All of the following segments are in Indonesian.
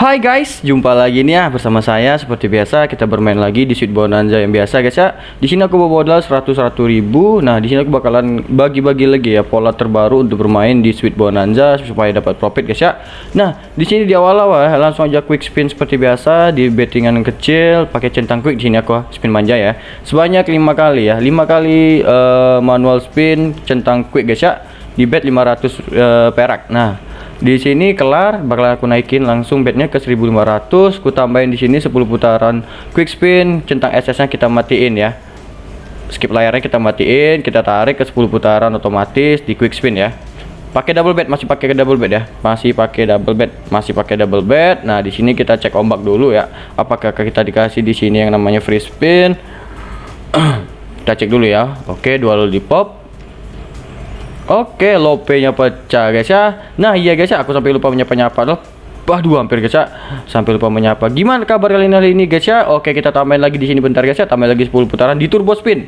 Hai guys, jumpa lagi nih ya bersama saya seperti biasa kita bermain lagi di Sweet Bonanza yang biasa guys ya. Di sini aku bawa modal 100 ribu. Nah, di sini aku bakalan bagi-bagi lagi ya pola terbaru untuk bermain di Sweet Bonanza supaya dapat profit guys ya. Nah, di sini di awal-awal ya, langsung aja quick spin seperti biasa di bettingan kecil pakai centang quick di sini aku spin manja ya. Sebanyak lima kali ya. lima kali uh, manual spin centang quick guys ya. Di bet 500 uh, perak. Nah, di sini kelar bakal aku naikin langsung bednya ke 1500 ku tambahin di sini 10 putaran quick spin centang SS nya kita matiin ya. Skip layarnya kita matiin kita tarik ke 10 putaran otomatis di quick spin ya. Pakai double bed masih pakai double bed ya. Masih pakai double bed masih pakai double bed. Nah di sini kita cek ombak dulu ya. Apakah kita dikasih di sini yang namanya free spin? Kita cek dulu ya. Oke dua di pop Oke, lope-nya pecah guys ya. Nah, iya guys ya, aku sampai lupa menyapa-nyapa loh. Waduh, hampir guys ya. Sampai lupa menyapa. Gimana kabar kalian hari ini guys ya? Oke, kita tambahin lagi di sini bentar guys ya. Tambahin lagi 10 putaran di turbo spin.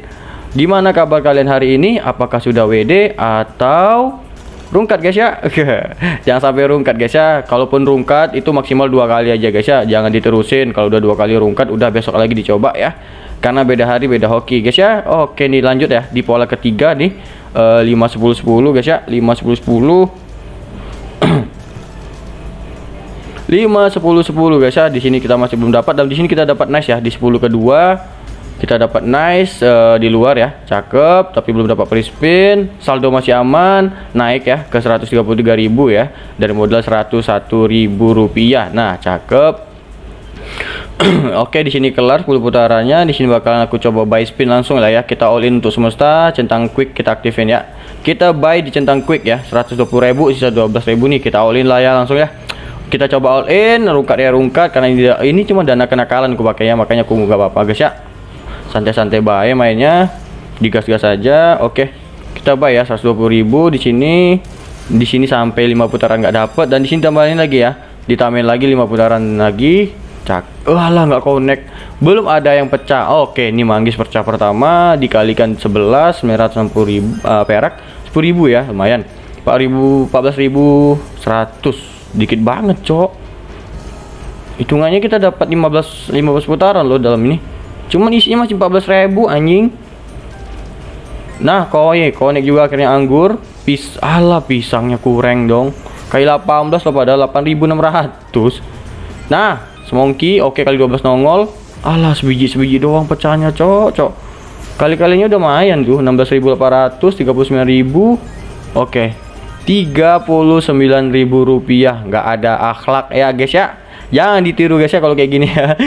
Gimana kabar kalian hari ini? Apakah sudah WD atau rungkat guys ya? Jangan sampai rungkat guys ya. Kalaupun rungkat itu maksimal dua kali aja guys ya. Jangan diterusin. Kalau udah dua kali rungkat, udah besok lagi dicoba ya. Karena beda hari beda hoki guys ya. Oke nih lanjut ya di pola ketiga nih uh, 5 10 10 guys ya. 5 10 10 5 10 10 guys ya. Di sini kita masih belum dapat. Dan di sini kita dapat nice ya. Di 10 kedua kita dapat nice uh, di luar ya. Cakep tapi belum dapat free spin. Saldo masih aman naik ya ke 133.000 ya. Dari modal 101.000 rupiah. Nah cakep Oke, di sini kelar 10 putarannya. Di sini bakalan aku coba buy spin langsung lah ya. Kita all in untuk semesta, centang quick kita aktifin ya. Kita buy di centang quick ya, 120.000 sisa 12.000 nih. Kita all in lah ya langsung ya. Kita coba all in, rungkat ya rungkat karena ini, ini cuma dana kenakalan aku pakainya, makanya aku nggak apa-apa guys ya. Santai-santai buy mainnya. Digas-gas saja. Oke. Kita buy ya 120.000 di sini. Di sini sampai 5 putaran nggak dapat dan di sini tambahin lagi ya. Ditambahin lagi 5 putaran lagi Cak. Walah nggak connect. Belum ada yang pecah. Oke, ini manggis pecah pertama dikalikan 11 960 ribu uh, perak 10 ribu ya, lumayan. 4000 14000 100. Dikit banget, Cok. Hitungannya kita dapat 15 15 putaran loh dalam ini. Cuman isinya masih 14.000 anjing. Nah, koye, connect juga akhirnya anggur. Pis, ala pisangnya kurang dong. Kayak 18 loh pada 8600. Nah, Semongki oke kali 12 nongol. Alah sebiji sebiji doang pecahnya, cok, cok. Kali-kalinya udah lumayan tuh 16.800, 39.000. Oke. 39.000 rupiah nggak ada akhlak ya guys ya jangan ditiru guys ya kalau kayak gini ya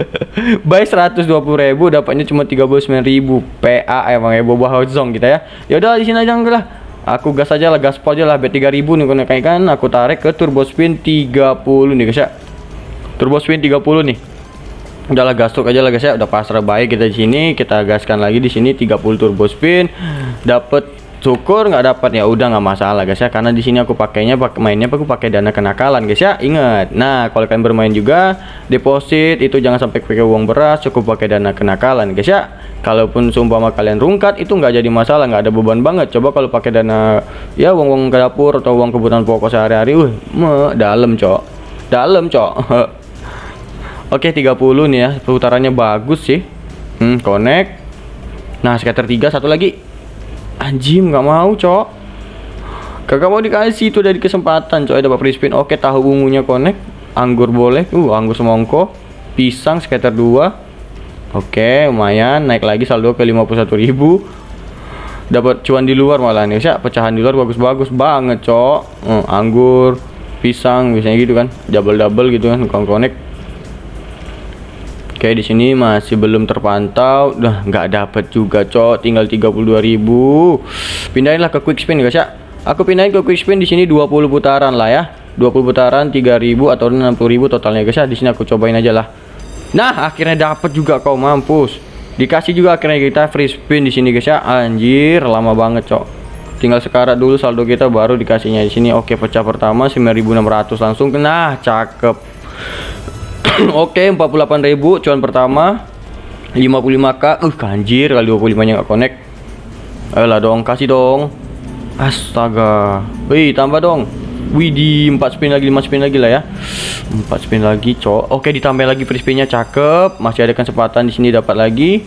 buy 120.000 dapatnya cuma 39.000 PA emang ya boba zong kita ya ya udah di sini aja enggak lah aku gas aja lah gaspol aja lah bet 3000 nih kayak kan aku tarik ke turbo spin 30 nih guys ya turbo spin 30 nih. Udahlah gas truk aja lah guys ya. Udah pasrah baik kita di sini. Kita gaskan lagi di sini 30 turbo spin dapat syukur nggak dapat ya udah nggak masalah guys ya. Karena di sini aku pakainya pakai mainnya aku pakai dana kenakalan guys ya. Ingat. Nah kalau kalian bermain juga deposit itu jangan sampai pakai uang beras cukup pakai dana kenakalan guys ya. Kalaupun sumpah kalian rungkat itu nggak jadi masalah nggak ada beban banget. Coba kalau pakai dana ya uang uang ke dapur atau uang kebutuhan pokok sehari-hari uh dalam cok. Dalam cok Oke 30 nih ya. Putarannya bagus sih. Hmm, connect. Nah scatter 3 satu lagi. Anjim nggak mau cok. Kagak mau dikasih itu dari kesempatan cok. Ada free spin oke tahu ungunya connect. Anggur boleh. Uh anggur semongko. Pisang scatter 2 oke lumayan. Naik lagi saldo ke 51.000 dapat cuan di luar malah nih. Ya pecahan di luar bagus-bagus banget cok. Uh, anggur pisang biasanya gitu kan. Double double gitu kan connect Oke di sini masih belum terpantau. Udah nggak dapat juga cok. Tinggal 32.000 pindahinlah ke quick spin guys ya. Aku pindahin ke quick spin di sini 20 putaran lah ya. 20 putaran 3.000 atau 60.000 totalnya guys ya. Di sini aku cobain aja lah. Nah akhirnya dapat juga kau mampus. Dikasih juga akhirnya kita free spin di sini guys ya. Anjir lama banget cok. Tinggal sekarat dulu saldo kita baru dikasihnya di sini. Oke pecah pertama 9.600 langsung. Nah cakep Oke, 48.000 cuan pertama. 55k. Uh, kanjir kali 25 nya nggak connect. Ayolah dong, kasih dong. Astaga. Wih, tambah dong. Widih 4 spin lagi 5 spin lagi lah ya 4 spin lagi cok Oke ditambah lagi free spinnya cakep Masih ada kesempatan di sini dapat lagi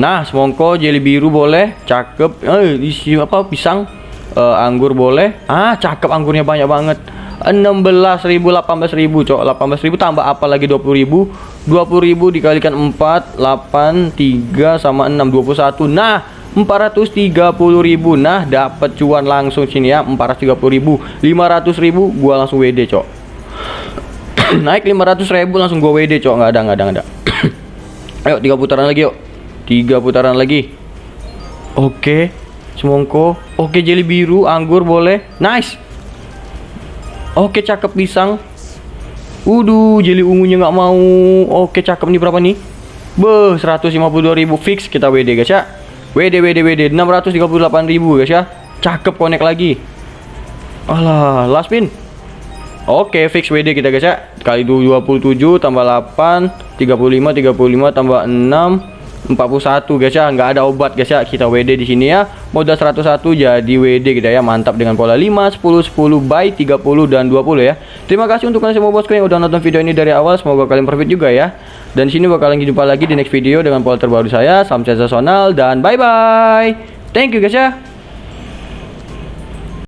Nah semongko jelly biru boleh Cakep Eh isi apa pisang uh, Anggur boleh Ah cakep anggurnya banyak banget 16.000 18.000 cok. 18.000 tambah apa lagi? 20.000 20.000 dikalikan 4 8 3 sama 6 21 nah 430.000 nah dapat cuan langsung sini ya 430.000 500.000 gua langsung WD cok. Naik 500.000 langsung gua WD cok. Nggak ada nggak ada nggak ada. Ayo tiga putaran lagi yuk. Tiga putaran lagi. Oke semongko. Oke jeli biru anggur boleh. Nice Oke cakep pisang Waduh jeli ungunya nggak mau. Oke cakep nih berapa nih? Beh 152.000 fix kita WD guys ya. WD WD WD 638.000 guys ya. Cakep connect lagi. Alah last pin. Oke fix WD kita guys ya. Kali 27 tambah 8 35 35 tambah 6 41 guys ya. Nggak ada obat guys ya. Kita WD di sini ya. Modal 101 jadi WD kita ya. Mantap dengan pola 5 10 10 by 30 dan 20 ya. Terima kasih untuk kalian semua bosku yang udah nonton video ini dari awal. Semoga kalian profit juga ya. Dan sini bakalan jumpa lagi di next video dengan pola terbaru saya salam sensasional dan bye bye thank you guys ya